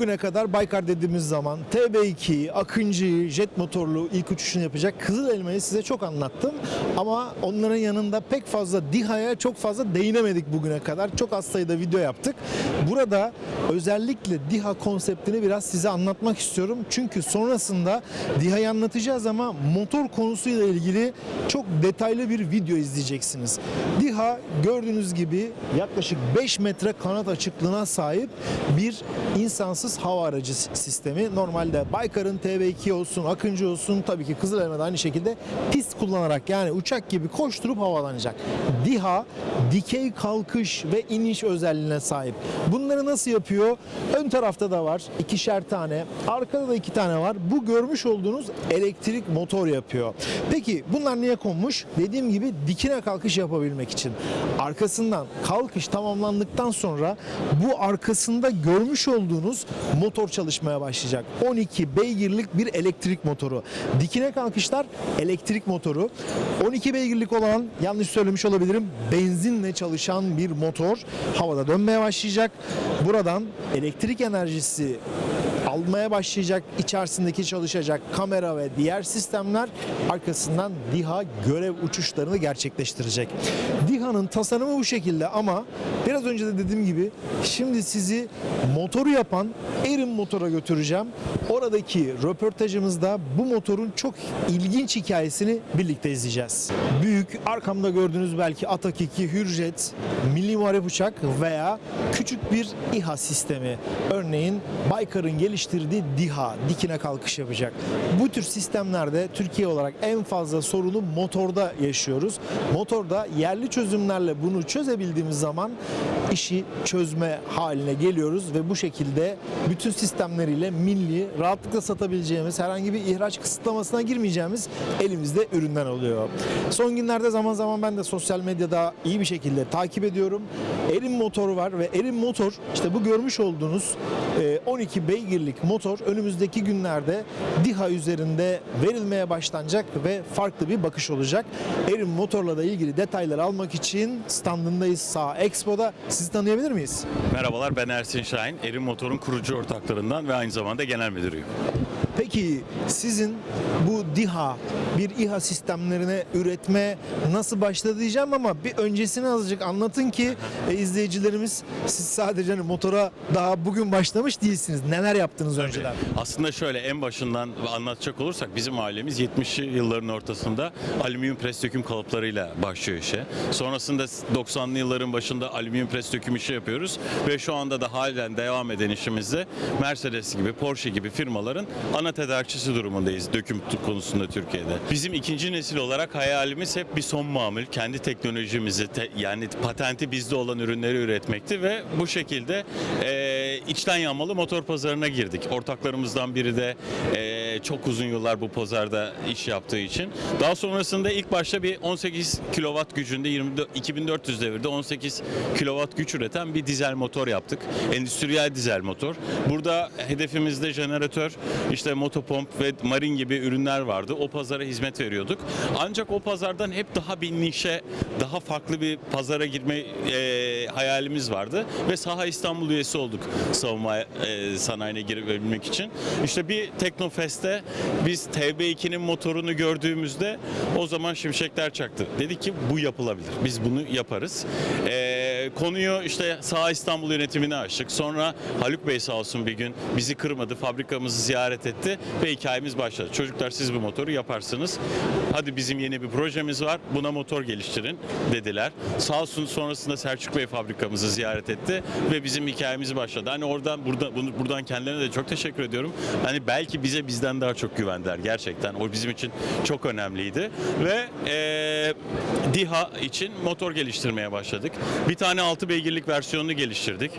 bugüne kadar Baykar dediğimiz zaman TB2, Akıncı, jet motorlu ilk uçuşunu yapacak Kızıl Elma'yı size çok anlattım. Ama onların yanında pek fazla DİHA'ya çok fazla değinemedik bugüne kadar. Çok az sayıda video yaptık. Burada özellikle DİHA konseptini biraz size anlatmak istiyorum. Çünkü sonrasında DİHA'yı anlatacağız ama motor konusuyla ilgili çok detaylı bir video izleyeceksiniz. DİHA gördüğünüz gibi yaklaşık 5 metre kanat açıklığına sahip bir insansız hava aracı sistemi. Normalde Baykar'ın TB2 olsun, Akıncı olsun tabii ki Kızılelma'da aynı şekilde pist kullanarak yani uçak gibi koşturup havalanacak. DİHA dikey kalkış ve iniş özelliğine sahip. Bunları nasıl yapıyor? Ön tarafta da var ikişer tane, arkada da iki tane var. Bu görmüş olduğunuz elektrik motor yapıyor. Peki bunlar niye konmuş? Dediğim gibi dikine kalkış yapabilmek için. Arkasından kalkış tamamlandıktan sonra bu arkasında görmüş olduğunuz motor çalışmaya başlayacak. 12 beygirlik bir elektrik motoru. Dikine kalkışlar elektrik motoru. 12 beygirlik olan yanlış söylemiş olabilirim benzinle çalışan bir motor havada dönmeye başlayacak. Buradan elektrik enerjisi almaya başlayacak, içerisindeki çalışacak kamera ve diğer sistemler arkasından DİHA görev uçuşlarını gerçekleştirecek. DİHA'nın tasarımı bu şekilde ama biraz önce de dediğim gibi şimdi sizi motoru yapan Erin Motor'a götüreceğim. Oradaki röportajımızda bu motorun çok ilginç hikayesini birlikte izleyeceğiz. Büyük arkamda gördüğünüz belki Atak 2 Hürjet milli muharip uçak veya küçük bir İHA sistemi. Örneğin Baykar'ın geliştirdiği DİHA dikine kalkış yapacak. Bu tür sistemlerde Türkiye olarak en fazla sorunu motorda yaşıyoruz. Motorda yerli çözümlerle bunu çözebildiğimiz zaman işi çözme haline geliyoruz ve bu şekilde bütün sistemleriyle milli rahatlıkla satabileceğimiz herhangi bir ihraç kısıtlamasına girmeyeceğimiz elimizde ürünler oluyor. Son günlerde zaman zaman ben de sosyal medyada iyi bir şekilde takip ediyorum. Erin motoru var ve Erin motor işte bu görmüş olduğunuz e, 12 beygirlik motor önümüzdeki günlerde DİHA üzerinde verilmeye başlanacak ve farklı bir bakış olacak. Erin motorla da ilgili detayları almak için standındayız sağ Expo'da. Sizi tanıyabilir miyiz? Merhabalar ben Ersin Şahin. Erin Motor'un kurucu ortaklarından ve aynı zamanda genel müdürüyüm. Peki sizin bu DİHA bir İHA sistemlerine üretme nasıl başladı diyeceğim ama bir öncesini azıcık anlatın ki e, izleyicilerimiz siz sadece hani motora daha bugün başlamış değilsiniz. Neler yaptınız önceden? Aslında şöyle en başından anlatacak olursak bizim ailemiz 70'li yılların ortasında alüminyum pres döküm kalıplarıyla başlıyor işe. Sonrasında 90'lı yılların başında alüminyum pres döküm işi yapıyoruz ve şu anda da halen devam eden işimizde Mercedes gibi Porsche gibi firmaların ana tedarikçisi durumundayız döküm konusunda Türkiye'de. Bizim ikinci nesil olarak hayalimiz hep bir son mamul, kendi teknolojimizi te- yani patenti bizde olan ürünleri üretmekti ve bu şekilde e, içten yanmalı motor pazarına girdik. Ortaklarımızdan biri de e, çok uzun yıllar bu pazarda iş yaptığı için. Daha sonrasında ilk başta bir 18 kW gücünde 24, 2400 devirde 18 kW güç üreten bir dizel motor yaptık. Endüstriyel dizel motor. Burada hedefimizde jeneratör, işte motopomp ve marin gibi ürünler vardı. O pazara hizmet veriyorduk. Ancak o pazardan hep daha bir nişe, daha farklı bir pazara girme e, hayalimiz vardı ve Saha İstanbul üyesi olduk savunma e, sanayine girebilmek için. İşte bir Teknofest'te biz TB2'nin motorunu gördüğümüzde o zaman şimşekler çaktı. Dedik ki bu yapılabilir. Biz bunu yaparız. E, konuyu işte Saha İstanbul yönetimine açtık. Sonra Haluk Bey sağ olsun bir gün bizi kırmadı. Fabrikamızı ziyaret etti ve hikayemiz başladı. Çocuklar siz bu motoru yaparsınız. Hadi bizim yeni bir projemiz var. Buna motor geliştirin dediler. Sağ olsun sonrasında Selçuk Bey fabrikamızı ziyaret etti ve bizim hikayemiz başladı. Hani oradan burada bunu buradan kendilerine de çok teşekkür ediyorum. Hani belki bize bizden daha çok güvendiler gerçekten. O bizim için çok önemliydi ve eee DİHA için motor geliştirmeye başladık. Bir tane 6 beygirlik versiyonunu geliştirdik.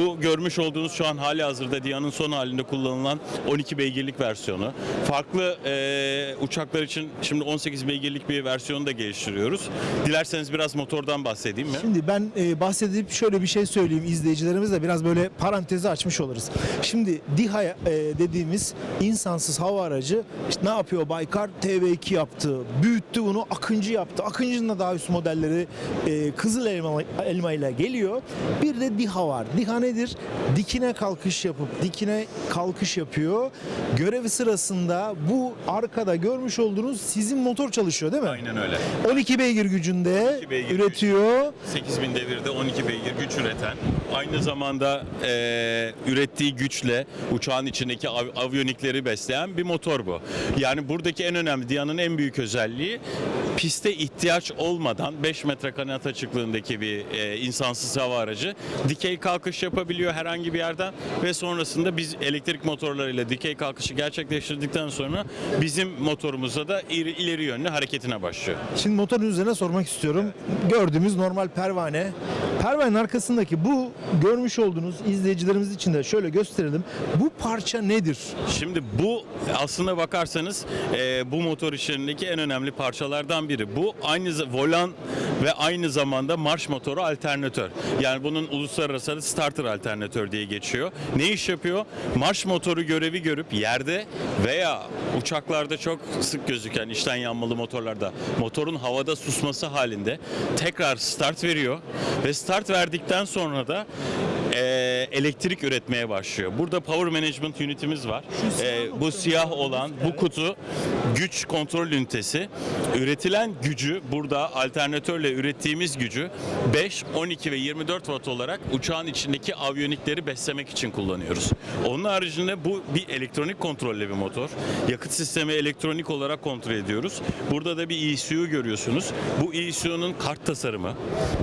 Bu görmüş olduğunuz şu an hali hazırda DİHA'nın son halinde kullanılan 12 beygirlik versiyonu. Farklı eee, uçaklar için şimdi 18 beygirlik bir versiyonu da geliştiriyoruz. Dilerseniz biraz motordan bahsedeyim mi? Şimdi ben e, bahsedip şöyle bir şey söyleyeyim izleyicilerimize biraz böyle parantezi açmış oluruz. Şimdi DİHA e, dediğimiz insansız hava aracı işte ne yapıyor Baykar? TV2 yaptı, büyüttü bunu, Akıncı yaptı. Akıncı'nın da daha üst modelleri e, Kızıl Elma, Elma ile geliyor. Bir de DİHA var. DİHA nedir? Dikine kalkış yapıp dikine kalkış yapıyor. Görevi sırasında bu arkada görmüş olduğunuz sizin motor çalışıyor değil mi? Aynen öyle. 12 beygir gücünde 12 beygir üretiyor. 8000 devirde 12 beygir güç üreten, aynı zamanda e, ürettiği güçle uçağın içindeki av- aviyonikleri besleyen bir motor bu. Yani buradaki en önemli, Dia'nın en büyük özelliği piste ihtiyaç olmadan 5 metre kanat açıklığındaki bir e, insansız hava aracı dikey kalkış yapabiliyor herhangi bir yerden ve sonrasında biz elektrik motorlarıyla dikey kalkışı gerçekleştirdikten sonra bizim motorumuzda da ileri, ileri yönlü hareketine başlıyor. Şimdi motorun üzerine sormak istiyorum. Gördüğümüz normal pervane. Pervanenin arkasındaki bu görmüş olduğunuz izleyicilerimiz için de şöyle gösterelim. Bu parça nedir? Şimdi bu aslına bakarsanız e, bu motor işlerindeki en önemli parçalardan biri. Bu aynı volan ve aynı zamanda marş motoru alternatör. Yani bunun uluslararası starter alternatör diye geçiyor. Ne iş yapıyor? Marş motoru görevi görüp yerde veya uçaklarda çok sık gözüken içten yanmalı motorlarda motorun havada susması halinde tekrar start veriyor ve start verdikten sonra da e, elektrik üretmeye başlıyor. Burada power management unitimiz var. E, bu siyah olan bu kutu güç kontrol ünitesi. Üretilen gücü burada alternatörle ürettiğimiz gücü 5, 12 ve 24 watt olarak uçağın içindeki aviyonikleri beslemek için kullanıyoruz. Onun haricinde bu bir elektronik kontrollü bir motor. Yakıt sistemi elektronik olarak kontrol ediyoruz. Burada da bir ECU görüyorsunuz. Bu ECU'nun kart tasarımı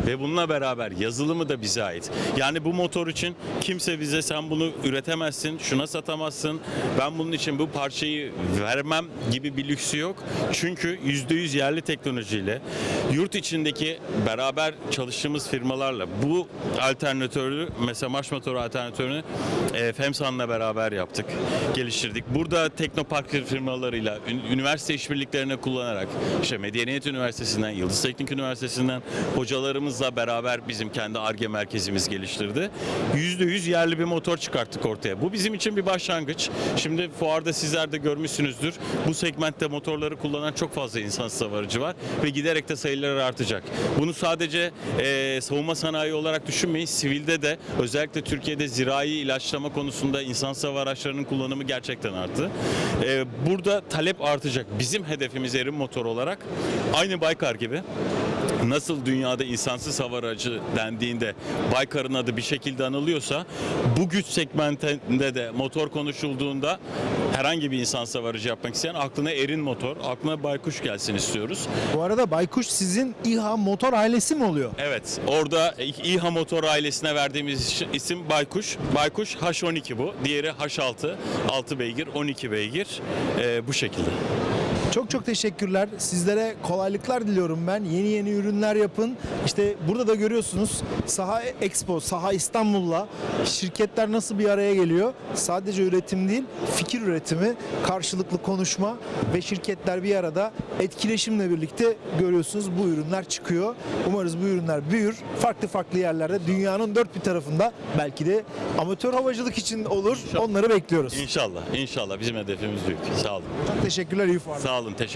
ve bununla beraber yazılımı da bize ait. Yani bu motor için kimse bize sen bunu üretemezsin, şuna satamazsın, ben bunun için bu parçayı vermem gibi bir lüksü yok. Çünkü %100 yerli teknolojiyle yurt içindeki beraber çalıştığımız firmalarla bu alternatörü mesela marş motoru alternatörünü e, FEMSAN'la beraber yaptık, geliştirdik. Burada teknopark firmalarıyla ün- üniversite işbirliklerini kullanarak işte Medeniyet Üniversitesi'nden, Yıldız Teknik Üniversitesi'nden hocalarımızla beraber bizim kendi ARGE merkezimiz geliştirdi. %100 yerli bir motor çıkarttık ortaya. Bu bizim için bir başlangıç. Şimdi fuarda sizler de görmüşsünüzdür. Bu segmentte motorları kullanan çok fazla insan savarıcı var ve giderek de sayıları artacak. Bunu sadece e, savunma sanayi olarak düşünmeyin. Sivilde de özellikle Türkiye'de zirai ilaçlama konusunda insan hava araçlarının kullanımı gerçekten arttı. E, burada talep artacak. Bizim hedefimiz erim motor olarak aynı Baykar gibi nasıl dünyada insansız hava aracı dendiğinde Baykar'ın adı bir şekilde anılıyorsa bu güç segmentinde de motor konuşulduğunda herhangi bir insansız hava aracı yapmak isteyen aklına Erin motor, aklına Baykuş gelsin istiyoruz. Bu arada Baykuş sizin İHA motor ailesi mi oluyor? Evet, orada İHA motor ailesine verdiğimiz isim Baykuş. Baykuş H12 bu. Diğeri H6, 6 beygir, 12 beygir. Ee, bu şekilde. Çok çok teşekkürler. Sizlere kolaylıklar diliyorum ben. Yeni yeni ürünler yapın. İşte burada da görüyorsunuz Saha Expo, Saha İstanbul'la şirketler nasıl bir araya geliyor? Sadece üretim değil, fikir üretimi, karşılıklı konuşma ve şirketler bir arada etkileşimle birlikte görüyorsunuz bu ürünler çıkıyor. Umarız bu ürünler büyür. Farklı farklı yerlerde dünyanın dört bir tarafında belki de amatör havacılık için olur. Onları bekliyoruz. İnşallah, inşallah. Bizim hedefimiz büyük. Sağ olun. Çok teşekkürler. fuarlar. Sağ olun, teşekkür